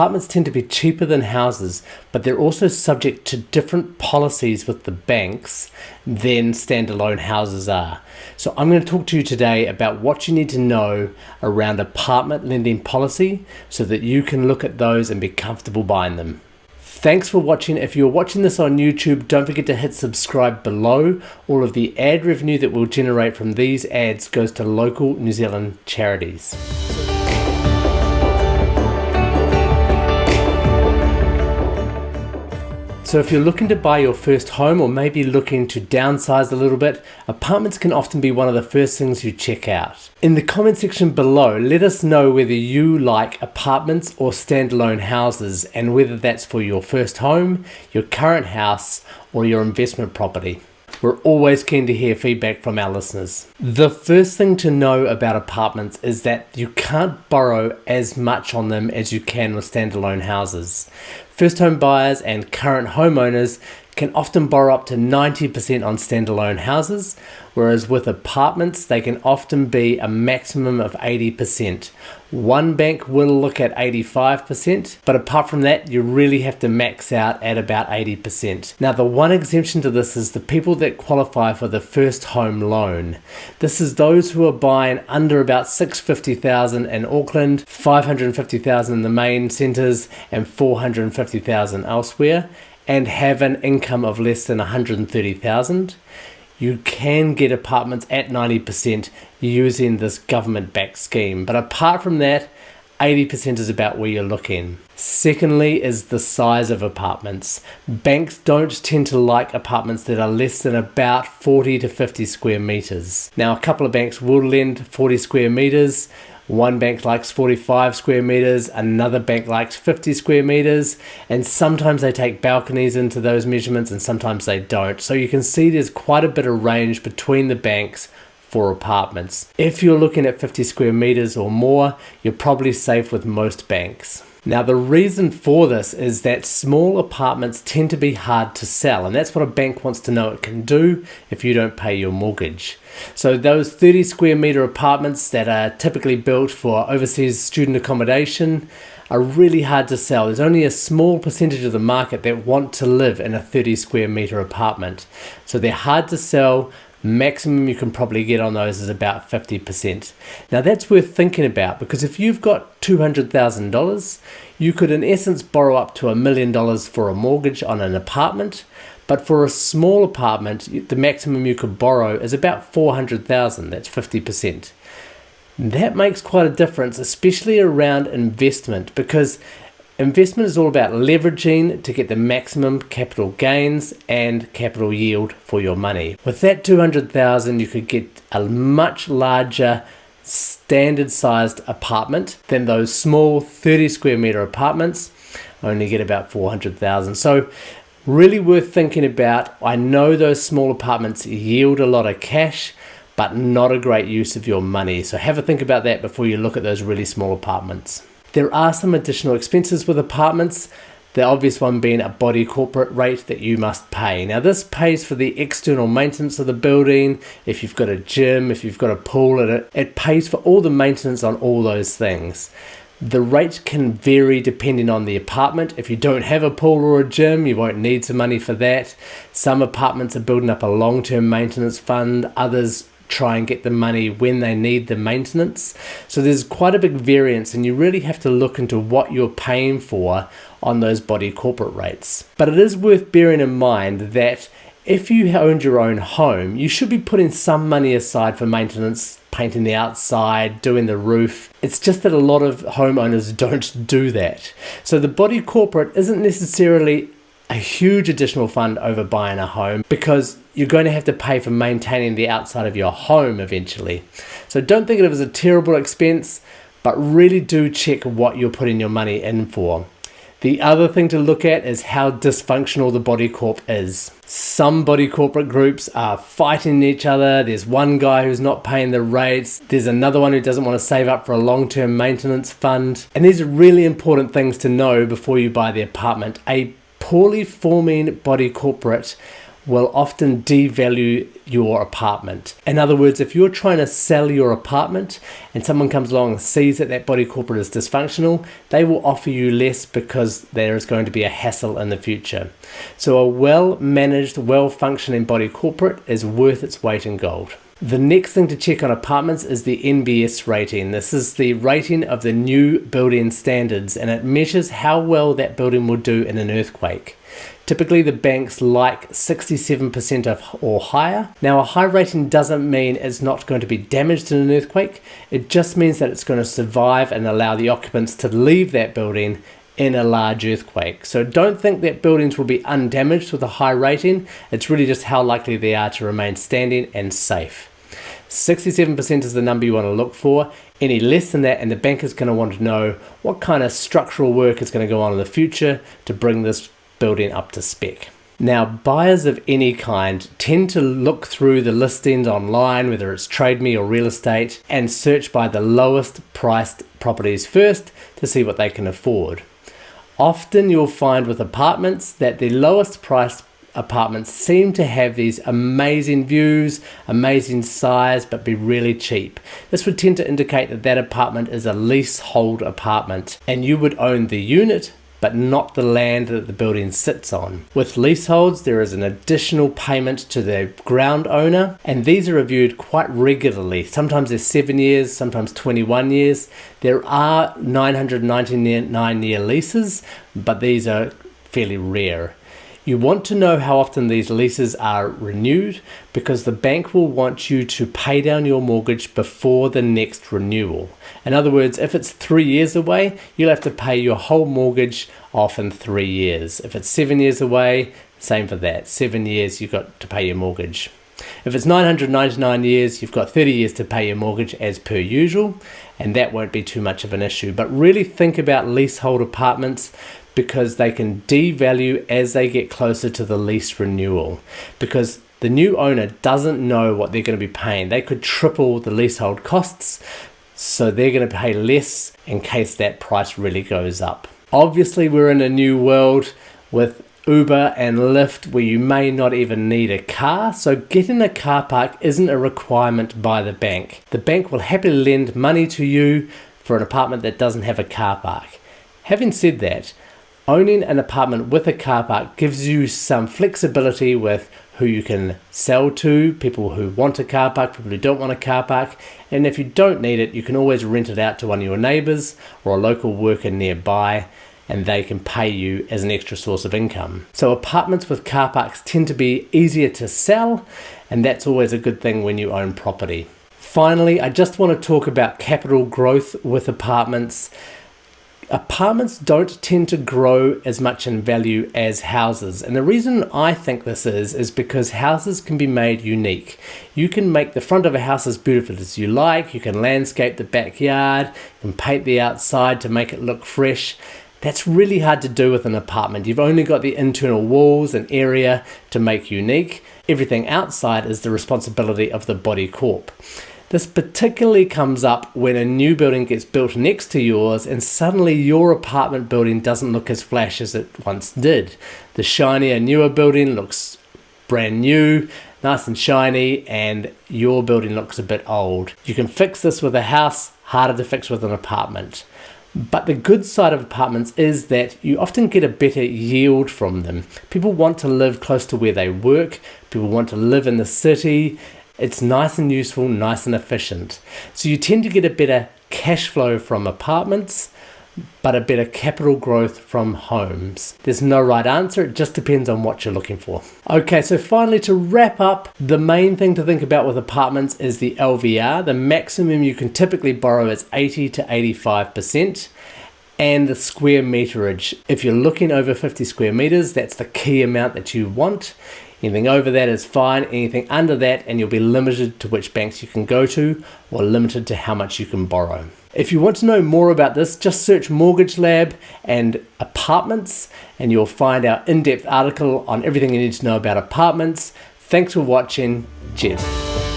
Apartments tend to be cheaper than houses, but they're also subject to different policies with the banks than standalone houses are. So I'm going to talk to you today about what you need to know around apartment lending policy so that you can look at those and be comfortable buying them. Thanks for watching. If you're watching this on YouTube, don't forget to hit subscribe below. All of the ad revenue that we'll generate from these ads goes to local New Zealand charities. So if you're looking to buy your first home or maybe looking to downsize a little bit, apartments can often be one of the first things you check out. In the comment section below, let us know whether you like apartments or standalone houses and whether that's for your first home, your current house or your investment property. We're always keen to hear feedback from our listeners. The first thing to know about apartments is that you can't borrow as much on them as you can with standalone houses. First home buyers and current homeowners can often borrow up to 90% on standalone houses, whereas with apartments, they can often be a maximum of 80%. One bank will look at 85%, but apart from that, you really have to max out at about 80%. Now, the one exemption to this is the people that qualify for the first home loan. This is those who are buying under about 650,000 in Auckland, 550,000 in the main centres, and 450,000 elsewhere and have an income of less than 130,000, you can get apartments at 90% using this government backed scheme. But apart from that, 80% is about where you're looking. Secondly is the size of apartments. Banks don't tend to like apartments that are less than about 40 to 50 square meters. Now a couple of banks will lend 40 square meters, one bank likes 45 square meters, another bank likes 50 square meters, and sometimes they take balconies into those measurements and sometimes they don't. So you can see there's quite a bit of range between the banks for apartments. If you're looking at 50 square meters or more, you're probably safe with most banks. Now the reason for this is that small apartments tend to be hard to sell and that's what a bank wants to know it can do if you don't pay your mortgage. So those 30 square meter apartments that are typically built for overseas student accommodation are really hard to sell. There's only a small percentage of the market that want to live in a 30 square meter apartment. So they're hard to sell, maximum you can probably get on those is about 50%. Now that's worth thinking about because if you've got $200,000, you could in essence borrow up to a million dollars for a mortgage on an apartment, but for a small apartment, the maximum you could borrow is about 400,000, that's 50%. That makes quite a difference, especially around investment, because Investment is all about leveraging to get the maximum capital gains and capital yield for your money. With that 200,000 you could get a much larger standard sized apartment than those small 30 square meter apartments only get about 400,000. So really worth thinking about. I know those small apartments yield a lot of cash but not a great use of your money. So have a think about that before you look at those really small apartments. There are some additional expenses with apartments, the obvious one being a body corporate rate that you must pay. Now this pays for the external maintenance of the building, if you've got a gym, if you've got a pool, it, it pays for all the maintenance on all those things. The rate can vary depending on the apartment. If you don't have a pool or a gym, you won't need some money for that. Some apartments are building up a long-term maintenance fund, others try and get the money when they need the maintenance. So there's quite a big variance and you really have to look into what you're paying for on those body corporate rates. But it is worth bearing in mind that if you owned your own home, you should be putting some money aside for maintenance, painting the outside, doing the roof. It's just that a lot of homeowners don't do that. So the body corporate isn't necessarily a huge additional fund over buying a home because you're going to have to pay for maintaining the outside of your home eventually. So don't think of it as a terrible expense, but really do check what you're putting your money in for. The other thing to look at is how dysfunctional the body corp is. Some body corporate groups are fighting each other. There's one guy who's not paying the rates. There's another one who doesn't want to save up for a long-term maintenance fund. And these are really important things to know before you buy the apartment. A poorly forming body corporate will often devalue your apartment. In other words, if you're trying to sell your apartment and someone comes along and sees that that body corporate is dysfunctional, they will offer you less because there is going to be a hassle in the future. So a well-managed, well-functioning body corporate is worth its weight in gold. The next thing to check on apartments is the NBS rating. This is the rating of the new building standards and it measures how well that building will do in an earthquake. Typically the banks like 67% of or higher. Now a high rating doesn't mean it's not going to be damaged in an earthquake. It just means that it's going to survive and allow the occupants to leave that building in a large earthquake. So don't think that buildings will be undamaged with a high rating. It's really just how likely they are to remain standing and safe. 67% is the number you want to look for. Any less than that and the bank is going to want to know what kind of structural work is going to go on in the future to bring this building up to spec. Now, buyers of any kind tend to look through the listings online, whether it's TradeMe or real estate, and search by the lowest priced properties first to see what they can afford. Often you'll find with apartments that the lowest priced apartments seem to have these amazing views, amazing size, but be really cheap. This would tend to indicate that that apartment is a leasehold apartment and you would own the unit but not the land that the building sits on. With leaseholds, there is an additional payment to the ground owner, and these are reviewed quite regularly. Sometimes they're seven years, sometimes 21 years. There are 999 year leases, but these are fairly rare. You want to know how often these leases are renewed because the bank will want you to pay down your mortgage before the next renewal. In other words, if it's three years away, you'll have to pay your whole mortgage off in three years. If it's seven years away, same for that. Seven years, you've got to pay your mortgage. If it's 999 years, you've got 30 years to pay your mortgage as per usual, and that won't be too much of an issue. But really think about leasehold apartments because they can devalue as they get closer to the lease renewal because the new owner doesn't know what they're going to be paying. They could triple the leasehold costs, so they're going to pay less in case that price really goes up. Obviously, we're in a new world with Uber and Lyft where you may not even need a car, so getting a car park isn't a requirement by the bank. The bank will happily lend money to you for an apartment that doesn't have a car park. Having said that, owning an apartment with a car park gives you some flexibility with who you can sell to, people who want a car park, people who don't want a car park, and if you don't need it, you can always rent it out to one of your neighbours or a local worker nearby and they can pay you as an extra source of income. So apartments with car parks tend to be easier to sell and that's always a good thing when you own property. Finally, I just want to talk about capital growth with apartments apartments don't tend to grow as much in value as houses. And the reason I think this is, is because houses can be made unique. You can make the front of a house as beautiful as you like, you can landscape the backyard, you can paint the outside to make it look fresh. That's really hard to do with an apartment. You've only got the internal walls and area to make unique. Everything outside is the responsibility of the body corp. This particularly comes up when a new building gets built next to yours and suddenly your apartment building doesn't look as flash as it once did. The shinier, newer building looks brand new, nice and shiny, and your building looks a bit old. You can fix this with a house, harder to fix with an apartment. But the good side of apartments is that you often get a better yield from them. People want to live close to where they work, people want to live in the city, it's nice and useful, nice and efficient. So you tend to get a better cash flow from apartments, but a better capital growth from homes. There's no right answer, it just depends on what you're looking for. Okay, so finally to wrap up, the main thing to think about with apartments is the LVR. The maximum you can typically borrow is 80 to 85% and the square meterage. If you're looking over 50 square meters, that's the key amount that you want. Anything over that is fine, anything under that and you'll be limited to which banks you can go to or limited to how much you can borrow. If you want to know more about this, just search Mortgage Lab and apartments and you'll find our in-depth article on everything you need to know about apartments. Thanks for watching. Cheers.